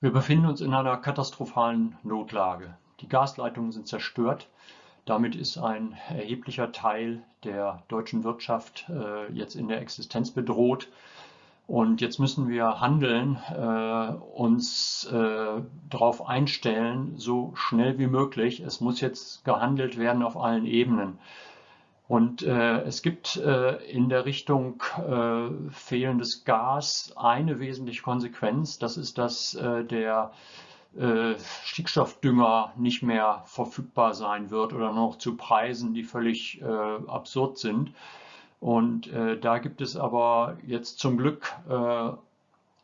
Wir befinden uns in einer katastrophalen Notlage. Die Gasleitungen sind zerstört. Damit ist ein erheblicher Teil der deutschen Wirtschaft äh, jetzt in der Existenz bedroht. Und jetzt müssen wir handeln, äh, uns äh, darauf einstellen, so schnell wie möglich. Es muss jetzt gehandelt werden auf allen Ebenen. Und äh, es gibt äh, in der Richtung äh, fehlendes Gas eine wesentliche Konsequenz. Das ist, dass äh, der äh, Stickstoffdünger nicht mehr verfügbar sein wird oder noch zu Preisen, die völlig äh, absurd sind. Und da gibt es aber jetzt zum Glück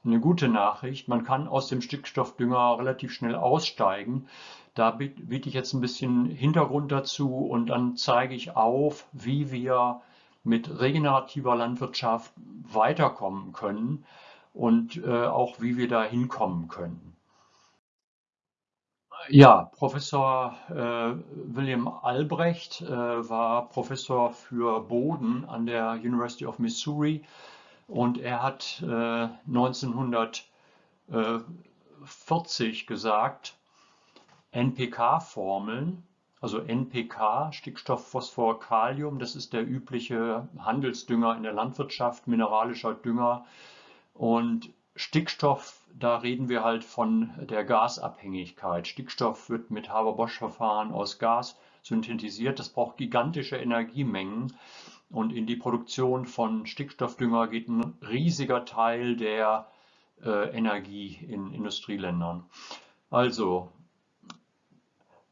eine gute Nachricht. Man kann aus dem Stickstoffdünger relativ schnell aussteigen. Da biete ich jetzt ein bisschen Hintergrund dazu und dann zeige ich auf, wie wir mit regenerativer Landwirtschaft weiterkommen können und äh, auch wie wir da hinkommen können. Ja, Professor äh, William Albrecht äh, war Professor für Boden an der University of Missouri und er hat 1940 äh, gesagt, NPK-Formeln, also NPK, Stickstoff, Phosphor, Kalium, das ist der übliche Handelsdünger in der Landwirtschaft, mineralischer Dünger. Und Stickstoff, da reden wir halt von der Gasabhängigkeit. Stickstoff wird mit Haber-Bosch-Verfahren aus Gas synthetisiert. Das braucht gigantische Energiemengen. Und in die Produktion von Stickstoffdünger geht ein riesiger Teil der äh, Energie in Industrieländern. Also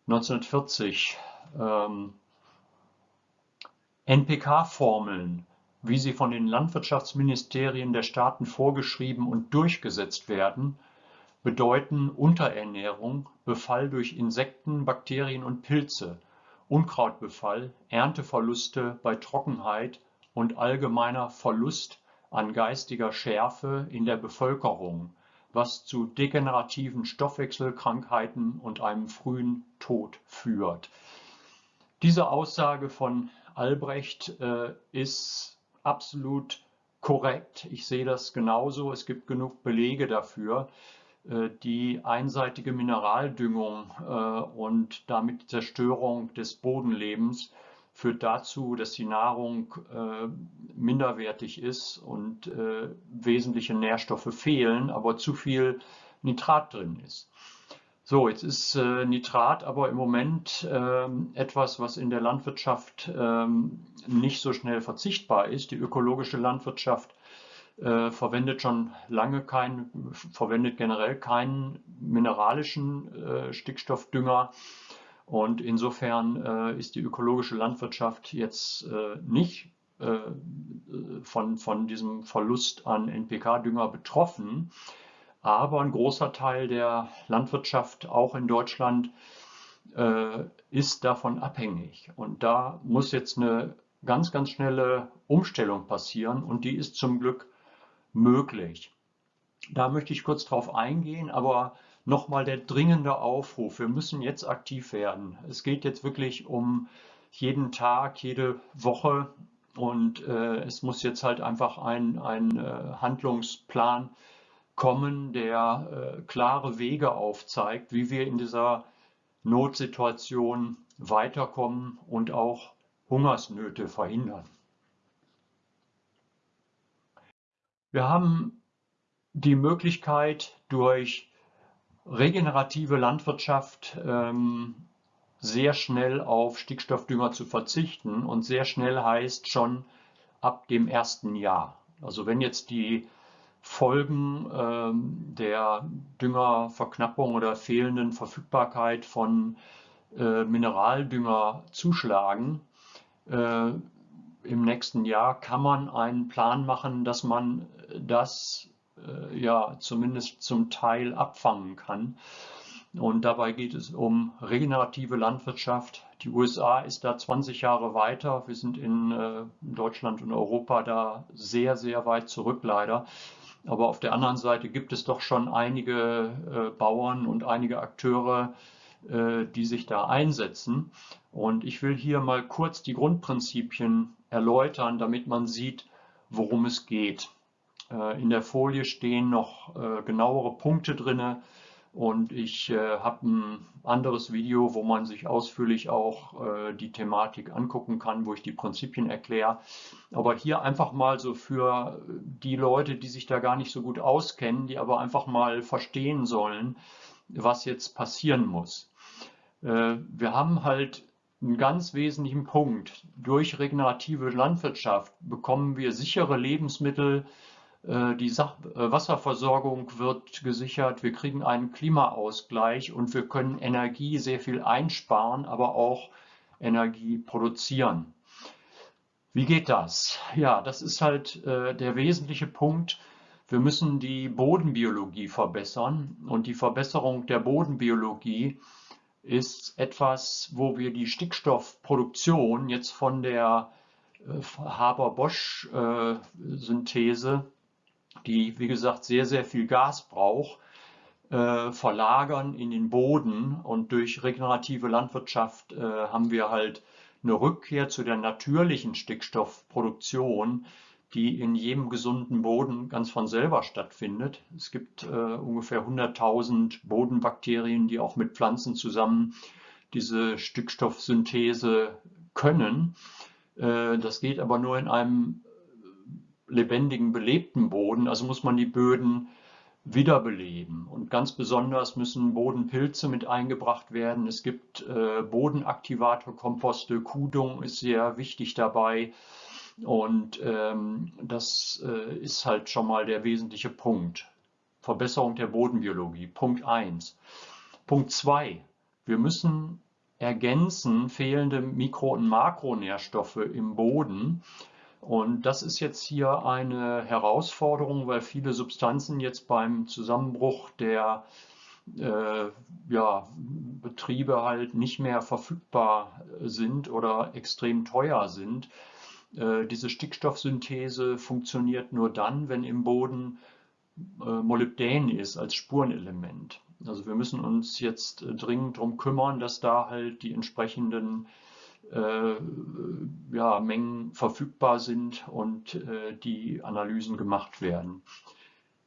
1940 ähm, NPK-Formeln, wie sie von den Landwirtschaftsministerien der Staaten vorgeschrieben und durchgesetzt werden, bedeuten Unterernährung, Befall durch Insekten, Bakterien und Pilze, Unkrautbefall, Ernteverluste bei Trockenheit und allgemeiner Verlust an geistiger Schärfe in der Bevölkerung was zu degenerativen Stoffwechselkrankheiten und einem frühen Tod führt. Diese Aussage von Albrecht äh, ist absolut korrekt. Ich sehe das genauso. Es gibt genug Belege dafür. Äh, die einseitige Mineraldüngung äh, und damit die Zerstörung des Bodenlebens führt dazu, dass die Nahrung äh, minderwertig ist und wesentliche Nährstoffe fehlen, aber zu viel Nitrat drin ist. So, jetzt ist Nitrat aber im Moment etwas, was in der Landwirtschaft nicht so schnell verzichtbar ist. Die ökologische Landwirtschaft äh, verwendet schon lange keinen, verwendet generell keinen mineralischen äh, Stickstoffdünger und insofern äh, ist die ökologische Landwirtschaft jetzt äh, nicht äh, von, von diesem Verlust an NPK-Dünger betroffen. Aber ein großer Teil der Landwirtschaft, auch in Deutschland, äh, ist davon abhängig. Und da muss jetzt eine ganz, ganz schnelle Umstellung passieren und die ist zum Glück möglich. Da möchte ich kurz drauf eingehen, aber nochmal der dringende Aufruf. Wir müssen jetzt aktiv werden. Es geht jetzt wirklich um jeden Tag, jede Woche und äh, es muss jetzt halt einfach ein, ein äh, Handlungsplan kommen, der äh, klare Wege aufzeigt, wie wir in dieser Notsituation weiterkommen und auch Hungersnöte verhindern. Wir haben die Möglichkeit, durch regenerative Landwirtschaft ähm, sehr schnell auf Stickstoffdünger zu verzichten und sehr schnell heißt schon ab dem ersten Jahr. Also wenn jetzt die Folgen ähm, der Düngerverknappung oder fehlenden Verfügbarkeit von äh, Mineraldünger zuschlagen, äh, im nächsten Jahr kann man einen Plan machen, dass man das äh, ja zumindest zum Teil abfangen kann. Und dabei geht es um regenerative Landwirtschaft. Die USA ist da 20 Jahre weiter. Wir sind in äh, Deutschland und Europa da sehr, sehr weit zurück leider. Aber auf der anderen Seite gibt es doch schon einige äh, Bauern und einige Akteure, die sich da einsetzen. Und ich will hier mal kurz die Grundprinzipien erläutern, damit man sieht, worum es geht. Äh, in der Folie stehen noch äh, genauere Punkte drin, Und ich äh, habe ein anderes Video, wo man sich ausführlich auch die Thematik angucken kann, wo ich die Prinzipien erkläre. Aber hier einfach mal so für die Leute, die sich da gar nicht so gut auskennen, die aber einfach mal verstehen sollen, was jetzt passieren muss. Wir haben halt einen ganz wesentlichen Punkt. Durch regenerative Landwirtschaft bekommen wir sichere Lebensmittel, äh, die äh, Wasserversorgung wird gesichert, wir kriegen einen Klimaausgleich und wir können Energie sehr viel einsparen, aber auch Energie produzieren. Wie geht das? Ja, das ist halt äh, der wesentliche Punkt. Wir müssen die Bodenbiologie verbessern und die Verbesserung der Bodenbiologie ist etwas, wo wir die Stickstoffproduktion jetzt von der Haber-Bosch-Synthese die, wie gesagt, sehr, sehr viel Gas braucht, äh, verlagern in den Boden. Und durch regenerative Landwirtschaft äh, haben wir halt eine Rückkehr zu der natürlichen Stickstoffproduktion, die in jedem gesunden Boden ganz von selber stattfindet. Es gibt äh, ungefähr 100.000 Bodenbakterien, die auch mit Pflanzen zusammen diese Stickstoffsynthese können. Äh, das geht aber nur in einem lebendigen, belebten Boden. Also muss man die Böden wiederbeleben. Und ganz besonders müssen Bodenpilze mit eingebracht werden. Es gibt äh, Bodenaktivatorkomposte, Kudung ist sehr wichtig dabei. Und ähm, das äh, ist halt schon mal der wesentliche Punkt. Verbesserung der Bodenbiologie. Punkt 1. Punkt 2. Wir müssen ergänzen fehlende Mikro- und Makronährstoffe im Boden. Und das ist jetzt hier eine Herausforderung, weil viele Substanzen jetzt beim Zusammenbruch der äh, ja, Betriebe halt nicht mehr verfügbar sind oder extrem teuer sind. Äh, diese Stickstoffsynthese funktioniert nur dann, wenn im Boden äh, Molybdän ist als Spurenelement. Also wir müssen uns jetzt äh, dringend darum kümmern, dass da halt die entsprechenden äh, ja, Mengen verfügbar sind und äh, die Analysen gemacht werden.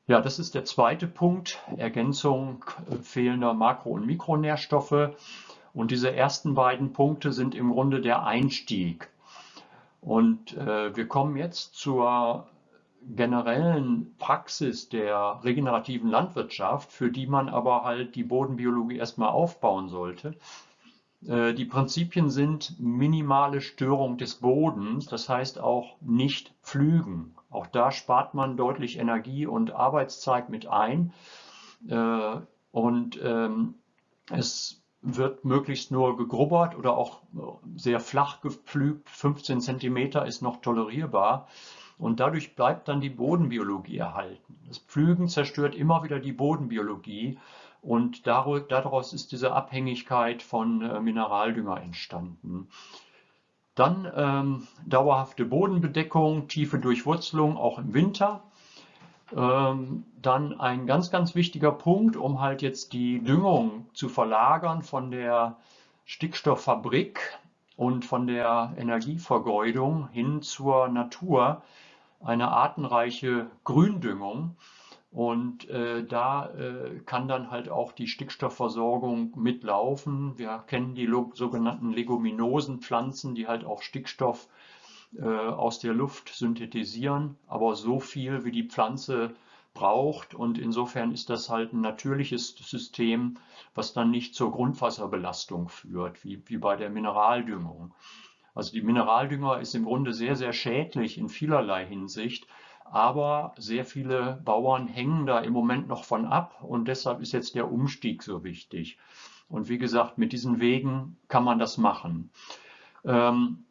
Ja, das ist der zweite Punkt, Ergänzung fehlender Makro- und Mikronährstoffe. Und diese ersten beiden Punkte sind im Grunde der Einstieg. Und äh, wir kommen jetzt zur generellen Praxis der regenerativen Landwirtschaft, für die man aber halt die Bodenbiologie erstmal aufbauen sollte. Äh, die Prinzipien sind minimale Störung des Bodens, das heißt auch nicht pflügen. Auch da spart man deutlich Energie und Arbeitszeit mit ein. Äh, und ähm, es wird möglichst nur gegrubbert oder auch sehr flach gepflügt. 15 cm ist noch tolerierbar. Und dadurch bleibt dann die Bodenbiologie erhalten. Das Pflügen zerstört immer wieder die Bodenbiologie und daraus ist diese Abhängigkeit von äh, Mineraldünger entstanden. Dann ähm, dauerhafte Bodenbedeckung, tiefe Durchwurzelung auch im Winter. Ähm, dann ein ganz, ganz wichtiger Punkt, um halt jetzt die Düngung zu verlagern von der Stickstofffabrik und von der Energievergeudung hin zur Natur, eine artenreiche Gründüngung. Und äh, da äh, kann dann halt auch die Stickstoffversorgung mitlaufen. Wir kennen die sogenannten Leguminosenpflanzen, die halt auch Stickstoff äh, aus der Luft synthetisieren, aber so viel wie die Pflanze braucht. Und insofern ist das halt ein natürliches System, was dann nicht zur Grundwasserbelastung führt, wie, wie bei der Mineraldüngung. Also die Mineraldünger ist im Grunde sehr, sehr schädlich in vielerlei Hinsicht aber sehr viele Bauern hängen da im Moment noch von ab und deshalb ist jetzt der Umstieg so wichtig. Und wie gesagt, mit diesen Wegen kann man das machen. Ähm,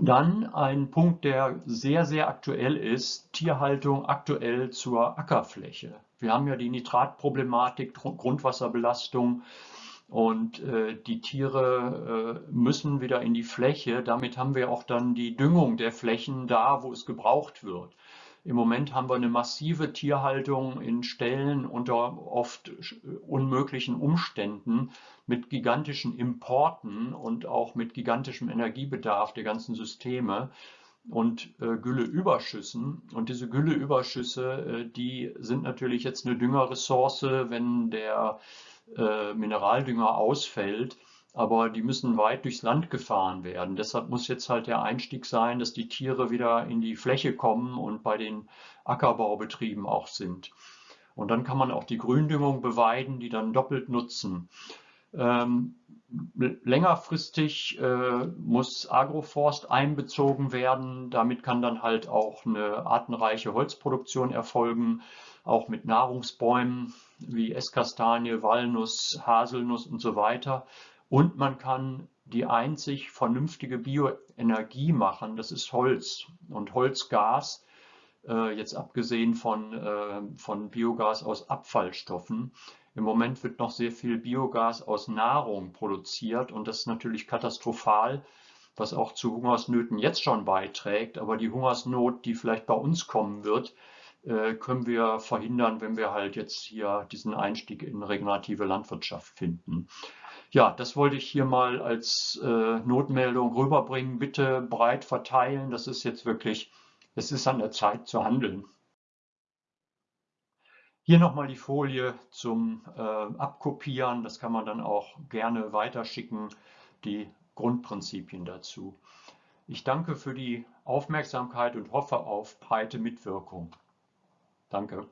dann ein Punkt, der sehr, sehr aktuell ist, Tierhaltung aktuell zur Ackerfläche. Wir haben ja die Nitratproblematik, Grundwasserbelastung und äh, die Tiere äh, müssen wieder in die Fläche. Damit haben wir auch dann die Düngung der Flächen da, wo es gebraucht wird. Im Moment haben wir eine massive Tierhaltung in Ställen unter oft unmöglichen Umständen mit gigantischen Importen und auch mit gigantischem Energiebedarf der ganzen Systeme und äh, Gülleüberschüssen. Und diese Gülleüberschüsse, äh, die sind natürlich jetzt eine Düngerressource, wenn der äh, Mineraldünger ausfällt, aber die müssen weit durchs Land gefahren werden. Deshalb muss jetzt halt der Einstieg sein, dass die Tiere wieder in die Fläche kommen und bei den Ackerbaubetrieben auch sind. Und dann kann man auch die Gründüngung beweiden, die dann doppelt nutzen. Ähm, längerfristig äh, muss Agroforst einbezogen werden. Damit kann dann halt auch eine artenreiche Holzproduktion erfolgen, auch mit Nahrungsbäumen wie Esskastanie, Walnuss, Haselnuss und so weiter. Und man kann die einzig vernünftige Bioenergie machen, das ist Holz und Holzgas, äh, jetzt abgesehen von, äh, von Biogas aus Abfallstoffen. Im Moment wird noch sehr viel Biogas aus Nahrung produziert und das ist natürlich katastrophal, was auch zu Hungersnöten jetzt schon beiträgt. Aber die Hungersnot, die vielleicht bei uns kommen wird, äh, können wir verhindern, wenn wir halt jetzt hier diesen Einstieg in regenerative Landwirtschaft finden. Ja, das wollte ich hier mal als äh, Notmeldung rüberbringen. Bitte breit verteilen. Das ist jetzt wirklich, es ist an der Zeit zu handeln. Hier nochmal die Folie zum äh, Abkopieren. Das kann man dann auch gerne weiterschicken, die Grundprinzipien dazu. Ich danke für die Aufmerksamkeit und hoffe auf breite Mitwirkung. Danke.